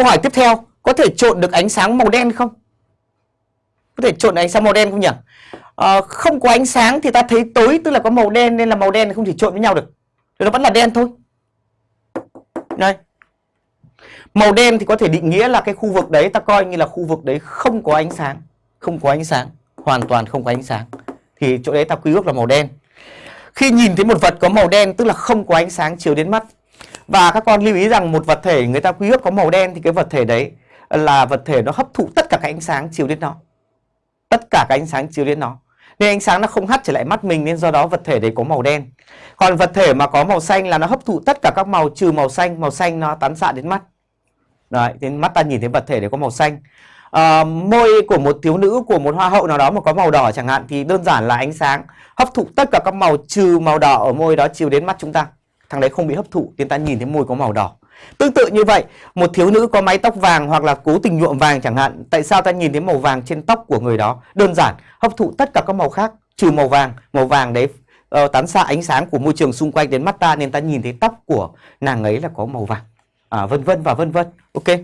câu hỏi tiếp theo có thể trộn được ánh sáng màu đen không? Có thể trộn ánh sáng màu đen không nhỉ? À, không có ánh sáng thì ta thấy tối tức là có màu đen nên là màu đen không thể trộn với nhau được. Thì nó vẫn là đen thôi. Đây. Màu đen thì có thể định nghĩa là cái khu vực đấy ta coi như là khu vực đấy không có ánh sáng không có ánh sáng hoàn toàn không có ánh sáng. Thì chỗ đấy ta quy ước là màu đen. Khi nhìn thấy một vật có màu đen tức là không có ánh sáng chiếu đến mắt và các con lưu ý rằng một vật thể người ta quy ước có màu đen thì cái vật thể đấy là vật thể nó hấp thụ tất cả các ánh sáng chiếu đến nó. Tất cả các ánh sáng chiếu đến nó. Nên ánh sáng nó không hắt trở lại mắt mình nên do đó vật thể đấy có màu đen. Còn vật thể mà có màu xanh là nó hấp thụ tất cả các màu trừ màu xanh màu xanh nó tán xạ đến mắt. Đấy đến mắt ta nhìn thấy vật thể đấy có màu xanh. À, môi của một thiếu nữ của một hoa hậu nào đó mà có màu đỏ chẳng hạn thì đơn giản là ánh sáng hấp thụ tất cả các màu trừ màu đỏ ở môi đó chiếu đến mắt chúng ta thằng đấy không bị hấp thụ nên ta nhìn thấy môi có màu đỏ. Tương tự như vậy một thiếu nữ có mái tóc vàng hoặc là cố tình nhuộm vàng chẳng hạn tại sao ta nhìn thấy màu vàng trên tóc của người đó? Đơn giản hấp thụ tất cả các màu khác trừ màu vàng. Màu vàng đấy uh, tán xạ ánh sáng của môi trường xung quanh đến mắt ta nên ta nhìn thấy tóc của nàng ấy là có màu vàng. À, vân vân và vân vân ok?